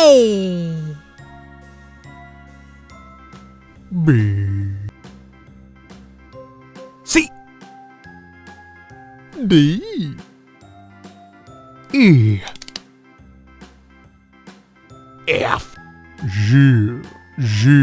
A B. C. D. E. F. G. G.